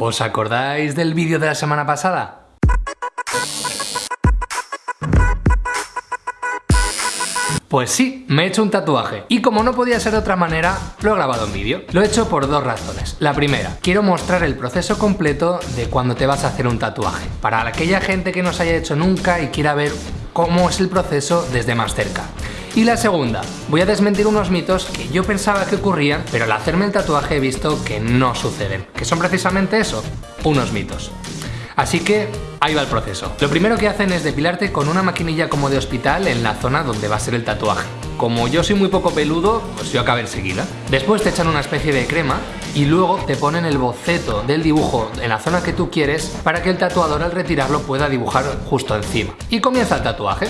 ¿Os acordáis del vídeo de la semana pasada? Pues sí, me he hecho un tatuaje. Y como no podía ser de otra manera, lo he grabado en vídeo. Lo he hecho por dos razones. La primera, quiero mostrar el proceso completo de cuando te vas a hacer un tatuaje. Para aquella gente que no se haya hecho nunca y quiera ver cómo es el proceso desde más cerca. Y la segunda, voy a desmentir unos mitos que yo pensaba que ocurrían, pero al hacerme el tatuaje he visto que no suceden, que son precisamente eso, unos mitos. Así que ahí va el proceso. Lo primero que hacen es depilarte con una maquinilla como de hospital en la zona donde va a ser el tatuaje. Como yo soy muy poco peludo, pues yo acabé enseguida. Después te echan una especie de crema y luego te ponen el boceto del dibujo en la zona que tú quieres para que el tatuador al retirarlo pueda dibujar justo encima. Y comienza el tatuaje.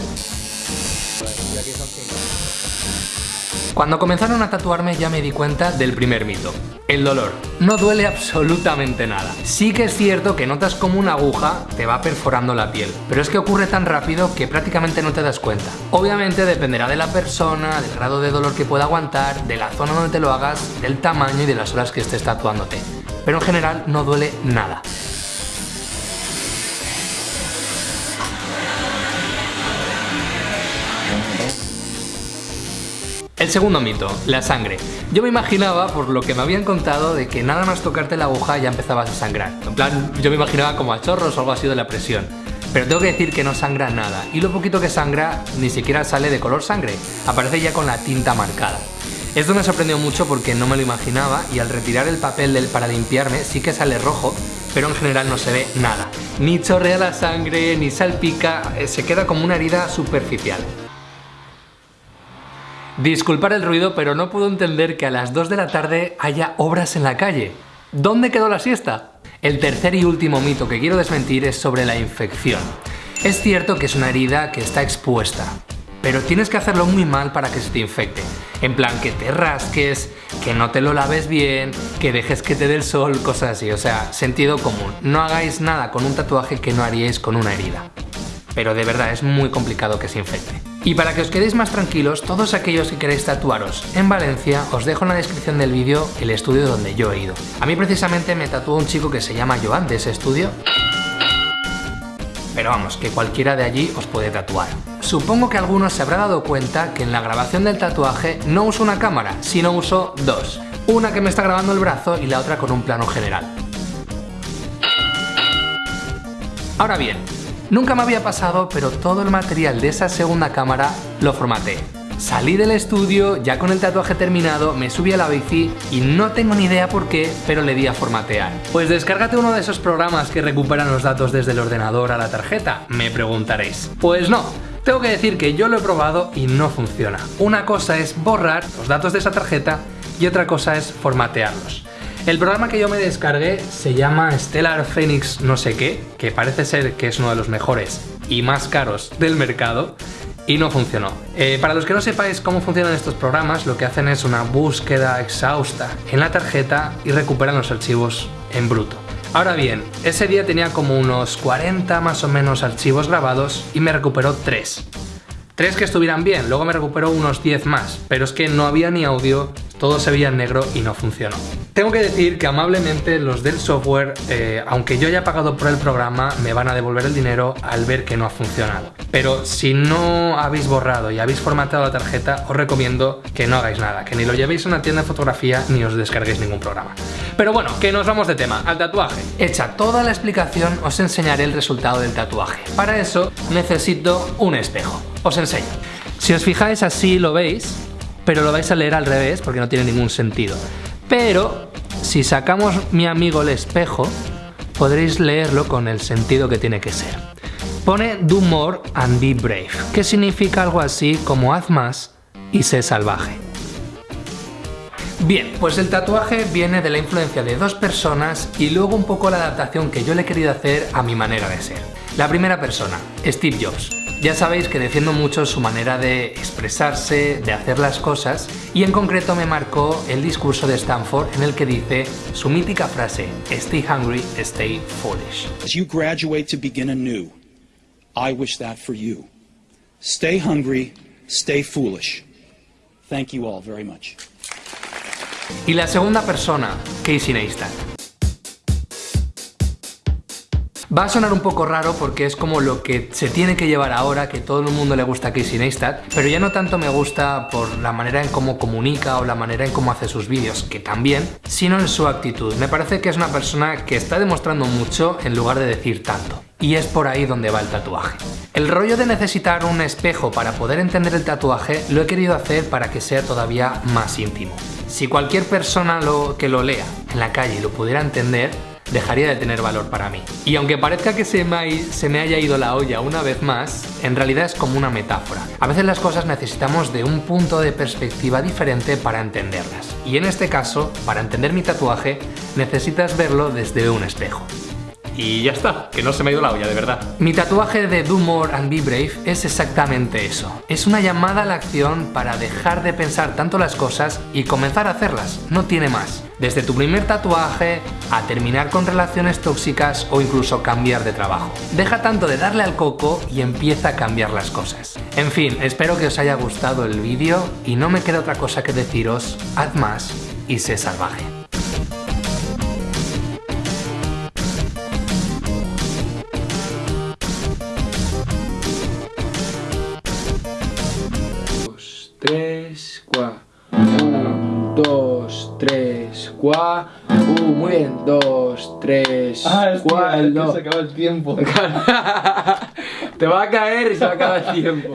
Cuando comenzaron a tatuarme ya me di cuenta del primer mito. El dolor. No duele absolutamente nada. Sí que es cierto que notas como una aguja te va perforando la piel, pero es que ocurre tan rápido que prácticamente no te das cuenta. Obviamente dependerá de la persona, del grado de dolor que pueda aguantar, de la zona donde te lo hagas, del tamaño y de las horas que estés tatuándote. Pero en general no duele nada. El segundo mito, la sangre. Yo me imaginaba, por lo que me habían contado, de que nada más tocarte la aguja ya empezabas a sangrar. En plan, yo me imaginaba como a chorros o algo así de la presión. Pero tengo que decir que no sangra nada, y lo poquito que sangra ni siquiera sale de color sangre, aparece ya con la tinta marcada. Esto me sorprendió mucho porque no me lo imaginaba y al retirar el papel del para limpiarme sí que sale rojo, pero en general no se ve nada. Ni chorrea la sangre, ni salpica, eh, se queda como una herida superficial. Disculpar el ruido, pero no puedo entender que a las 2 de la tarde haya obras en la calle. ¿Dónde quedó la siesta? El tercer y último mito que quiero desmentir es sobre la infección. Es cierto que es una herida que está expuesta, pero tienes que hacerlo muy mal para que se te infecte. En plan, que te rasques, que no te lo laves bien, que dejes que te dé el sol, cosas así. O sea, sentido común. No hagáis nada con un tatuaje que no haríais con una herida. Pero de verdad es muy complicado que se infecte. Y para que os quedéis más tranquilos, todos aquellos que queréis tatuaros en Valencia, os dejo en la descripción del vídeo el estudio donde yo he ido. A mí precisamente me tatuó un chico que se llama Joan de ese estudio. Pero vamos, que cualquiera de allí os puede tatuar. Supongo que algunos se habrá dado cuenta que en la grabación del tatuaje no uso una cámara, sino uso dos. Una que me está grabando el brazo y la otra con un plano general. Ahora bien, Nunca me había pasado, pero todo el material de esa segunda cámara lo formateé. Salí del estudio, ya con el tatuaje terminado, me subí a la bici y no tengo ni idea por qué, pero le di a formatear. Pues descárgate uno de esos programas que recuperan los datos desde el ordenador a la tarjeta, me preguntaréis. Pues no, tengo que decir que yo lo he probado y no funciona. Una cosa es borrar los datos de esa tarjeta y otra cosa es formatearlos. El programa que yo me descargué se llama Stellar Phoenix no sé qué, que parece ser que es uno de los mejores y más caros del mercado y no funcionó. Eh, para los que no sepáis cómo funcionan estos programas, lo que hacen es una búsqueda exhausta en la tarjeta y recuperan los archivos en bruto. Ahora bien, ese día tenía como unos 40 más o menos archivos grabados y me recuperó 3. 3 que estuvieran bien, luego me recuperó unos 10 más, pero es que no había ni audio todo se veía en negro y no funcionó. Tengo que decir que amablemente los del software, eh, aunque yo haya pagado por el programa, me van a devolver el dinero al ver que no ha funcionado. Pero si no habéis borrado y habéis formatado la tarjeta, os recomiendo que no hagáis nada, que ni lo llevéis a una tienda de fotografía ni os descarguéis ningún programa. Pero bueno, que nos vamos de tema, al tatuaje. Hecha toda la explicación, os enseñaré el resultado del tatuaje. Para eso necesito un espejo. Os enseño. Si os fijáis así lo veis, pero lo vais a leer al revés porque no tiene ningún sentido. Pero si sacamos mi amigo el espejo, podréis leerlo con el sentido que tiene que ser. Pone do more and be brave, que significa algo así como haz más y sé salvaje. Bien, pues el tatuaje viene de la influencia de dos personas y luego un poco la adaptación que yo le he querido hacer a mi manera de ser. La primera persona, Steve Jobs. Ya sabéis que defiendo mucho su manera de expresarse, de hacer las cosas, y en concreto me marcó el discurso de Stanford en el que dice su mítica frase, Stay hungry, stay foolish. As you graduate to begin anew, I wish that for you. Stay hungry, stay foolish. Thank you all very much. Y la segunda persona, Casey Neistat. Va a sonar un poco raro porque es como lo que se tiene que llevar ahora, que todo el mundo le gusta a Casey Neistat, pero ya no tanto me gusta por la manera en cómo comunica o la manera en cómo hace sus vídeos, que también, sino en su actitud. Me parece que es una persona que está demostrando mucho en lugar de decir tanto. Y es por ahí donde va el tatuaje. El rollo de necesitar un espejo para poder entender el tatuaje lo he querido hacer para que sea todavía más íntimo. Si cualquier persona que lo lea en la calle lo pudiera entender, dejaría de tener valor para mí. Y aunque parezca que se me, se me haya ido la olla una vez más, en realidad es como una metáfora. A veces las cosas necesitamos de un punto de perspectiva diferente para entenderlas. Y en este caso, para entender mi tatuaje, necesitas verlo desde un espejo. Y ya está, que no se me ha ido la olla, de verdad. Mi tatuaje de Do More and Be Brave es exactamente eso. Es una llamada a la acción para dejar de pensar tanto las cosas y comenzar a hacerlas, no tiene más. Desde tu primer tatuaje a terminar con relaciones tóxicas o incluso cambiar de trabajo. Deja tanto de darle al coco y empieza a cambiar las cosas. En fin, espero que os haya gustado el vídeo y no me queda otra cosa que deciros, haz más y sé salvaje. Uh, muy bien. Dos, tres, el no. acaba el tiempo. Te va a caer y se va a acabar el tiempo.